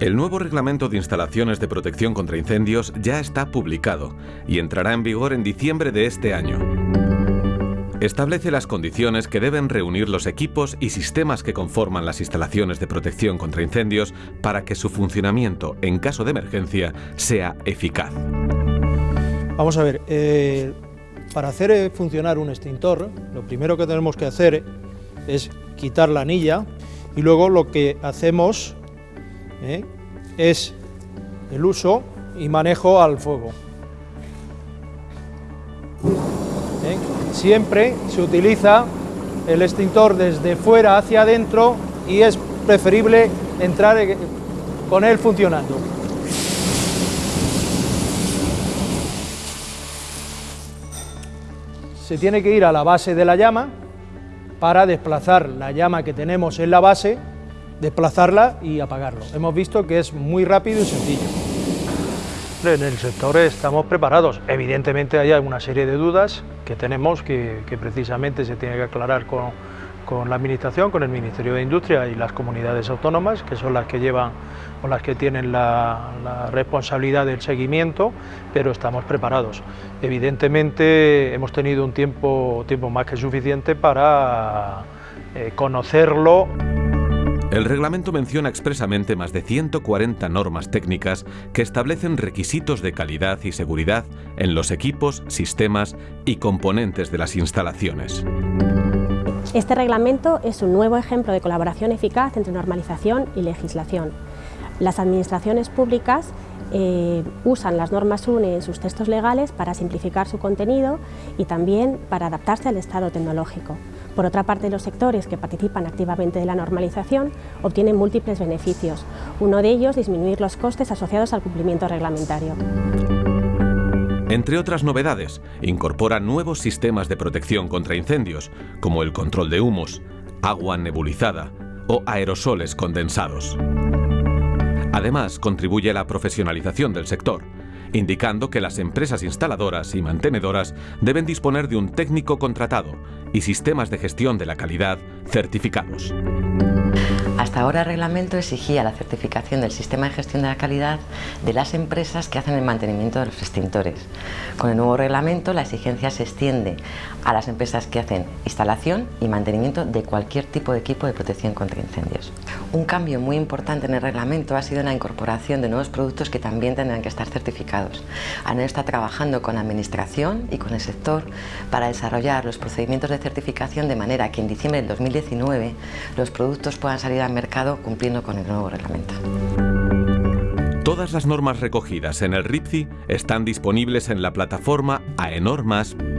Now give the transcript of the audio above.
El nuevo reglamento de instalaciones de protección contra incendios ya está publicado y entrará en vigor en diciembre de este año. Establece las condiciones que deben reunir los equipos y sistemas que conforman las instalaciones de protección contra incendios para que su funcionamiento en caso de emergencia sea eficaz. Vamos a ver, eh, para hacer eh, funcionar un extintor, lo primero que tenemos que hacer es quitar la anilla y luego lo que hacemos ¿eh? es el uso y manejo al fuego. ¿Eh? Siempre se utiliza el extintor desde fuera hacia adentro y es preferible entrar con él funcionando. Se tiene que ir a la base de la llama para desplazar la llama que tenemos en la base desplazarla y apagarlo. Hemos visto que es muy rápido y sencillo. En el sector estamos preparados. Evidentemente hay una serie de dudas que tenemos que, precisamente se tiene que aclarar con, con, la Administración, con el Ministerio de Industria y las comunidades autónomas, que son las que llevan o las que tienen la, responsabilidad del seguimiento, pero estamos preparados. Evidentemente hemos tenido un tiempo, tiempo más que suficiente para eh, conocerlo. El reglamento menciona expresamente más de 140 normas técnicas que establecen requisitos de calidad y seguridad en los equipos, sistemas y componentes de las instalaciones. Este reglamento es un nuevo ejemplo de colaboración eficaz entre normalización y legislación. Las administraciones públicas eh, usan las normas UNE en sus textos legales para simplificar su contenido y también para adaptarse al estado tecnológico. Por otra parte, los sectores que participan activamente de la normalización obtienen múltiples beneficios. Uno de ellos, disminuir los costes asociados al cumplimiento reglamentario. Entre otras novedades, incorpora nuevos sistemas de protección contra incendios, como el control de humos, agua nebulizada o aerosoles condensados. Además, contribuye a la profesionalización del sector, indicando que las empresas instaladoras y mantenedoras deben disponer de un técnico contratado y sistemas de gestión de la calidad certificados. Hasta ahora el reglamento exigía la certificación del sistema de gestión de la calidad de las empresas que hacen el mantenimiento de los extintores. Con el nuevo reglamento la exigencia se extiende a las empresas que hacen instalación y mantenimiento de cualquier tipo de equipo de protección contra incendios. Un cambio muy importante en el reglamento ha sido la incorporación de nuevos productos que también tendrán que estar certificados. ANEL está trabajando con la Administración y con el sector para desarrollar los procedimientos de certificación de manera que en diciembre del 2019 los productos puedan salir al mercado cumpliendo con el nuevo reglamento. Todas las normas recogidas en el RIPCI están disponibles en la plataforma aenormas.es.